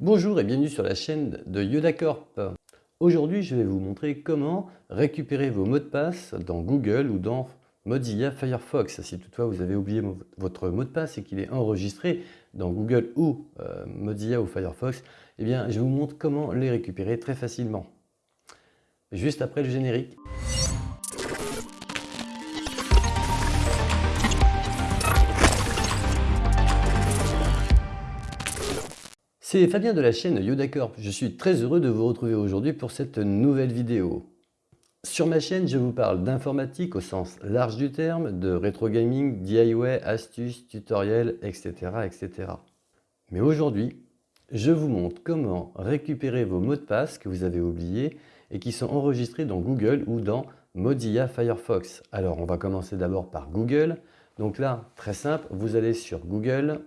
Bonjour et bienvenue sur la chaîne de YodaCorp. Aujourd'hui, je vais vous montrer comment récupérer vos mots de passe dans Google ou dans Mozilla Firefox. Si toutefois vous avez oublié votre mot de passe et qu'il est enregistré dans Google ou euh, Mozilla ou Firefox, eh bien, je vous montre comment les récupérer très facilement. Juste après le générique. C'est Fabien de la chaîne YodaCorp. Je suis très heureux de vous retrouver aujourd'hui pour cette nouvelle vidéo. Sur ma chaîne, je vous parle d'informatique au sens large du terme, de rétro gaming, DIY, astuces, tutoriels, etc. etc. Mais aujourd'hui, je vous montre comment récupérer vos mots de passe que vous avez oubliés et qui sont enregistrés dans Google ou dans Mozilla Firefox. Alors, on va commencer d'abord par Google. Donc là, très simple, vous allez sur Google,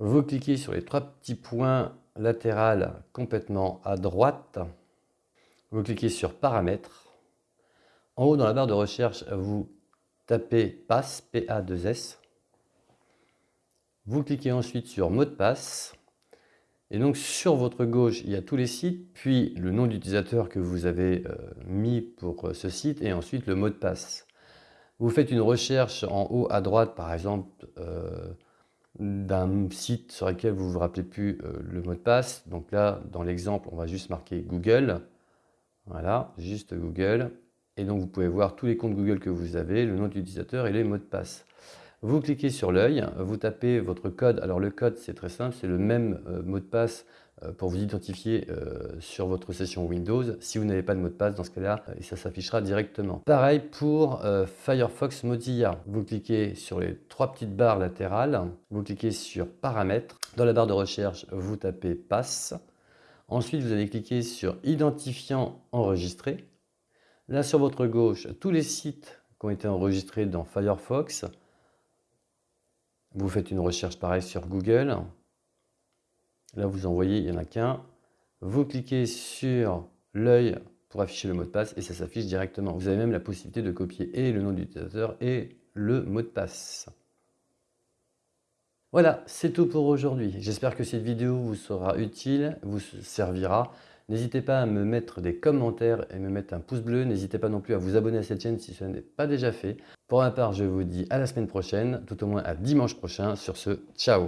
vous cliquez sur les trois petits points latéraux complètement à droite. Vous cliquez sur Paramètres. En haut, dans la barre de recherche, vous tapez Passe, P-A-2-S. Vous cliquez ensuite sur Mot de passe. Et donc sur votre gauche, il y a tous les sites, puis le nom d'utilisateur que vous avez euh, mis pour euh, ce site, et ensuite le mot de passe. Vous faites une recherche en haut à droite, par exemple, euh, d'un site sur lequel vous ne vous rappelez plus euh, le mot de passe. Donc là, dans l'exemple, on va juste marquer Google. Voilà, juste Google. Et donc, vous pouvez voir tous les comptes Google que vous avez, le nom d'utilisateur et les mots de passe. Vous cliquez sur l'œil, vous tapez votre code. Alors le code, c'est très simple, c'est le même euh, mot de passe pour vous identifier euh, sur votre session Windows. Si vous n'avez pas de mot de passe, dans ce cas-là, et ça s'affichera directement. Pareil pour Firefox Mozilla. Vous cliquez sur les trois petites barres latérales, vous cliquez sur Paramètres. Dans la barre de recherche, vous tapez Passe. Ensuite, vous allez cliquer sur Identifiant enregistré. Là, sur votre gauche, tous les sites qui ont été enregistrés dans Firefox vous faites une recherche pareille sur Google. Là, vous envoyez, il n'y en a qu'un. Vous cliquez sur l'œil pour afficher le mot de passe et ça s'affiche directement. Vous avez même la possibilité de copier et le nom d'utilisateur et le mot de passe. Voilà, c'est tout pour aujourd'hui. J'espère que cette vidéo vous sera utile, vous servira. N'hésitez pas à me mettre des commentaires et me mettre un pouce bleu. N'hésitez pas non plus à vous abonner à cette chaîne si ce n'est pas déjà fait. Pour ma part, je vous dis à la semaine prochaine, tout au moins à dimanche prochain. Sur ce, ciao